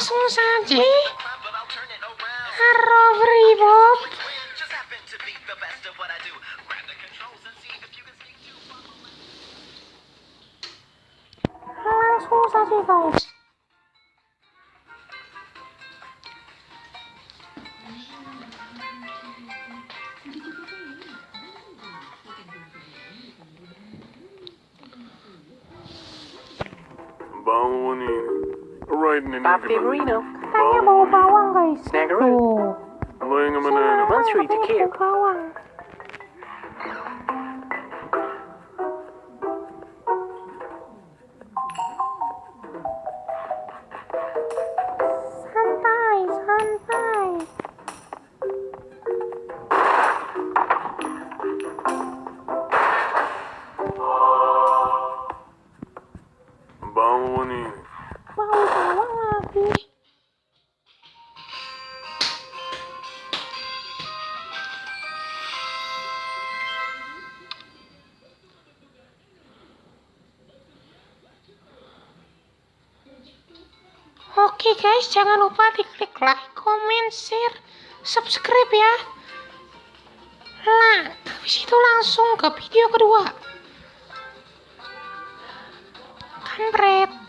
Susanti, arroba Reebok. Lanços ativos. Bom, Nina. Bawang ini. Right in Papi Marino, Katanya bau bawang guys. Snaggeroo. Tuh. Lo yang mana? Monthly to care. bawang. Santai, santai. Bawang ini. Bawang Oke guys, jangan lupa diklik like, comment, share, subscribe ya. Nah, habis itu langsung ke video kedua. Kampret.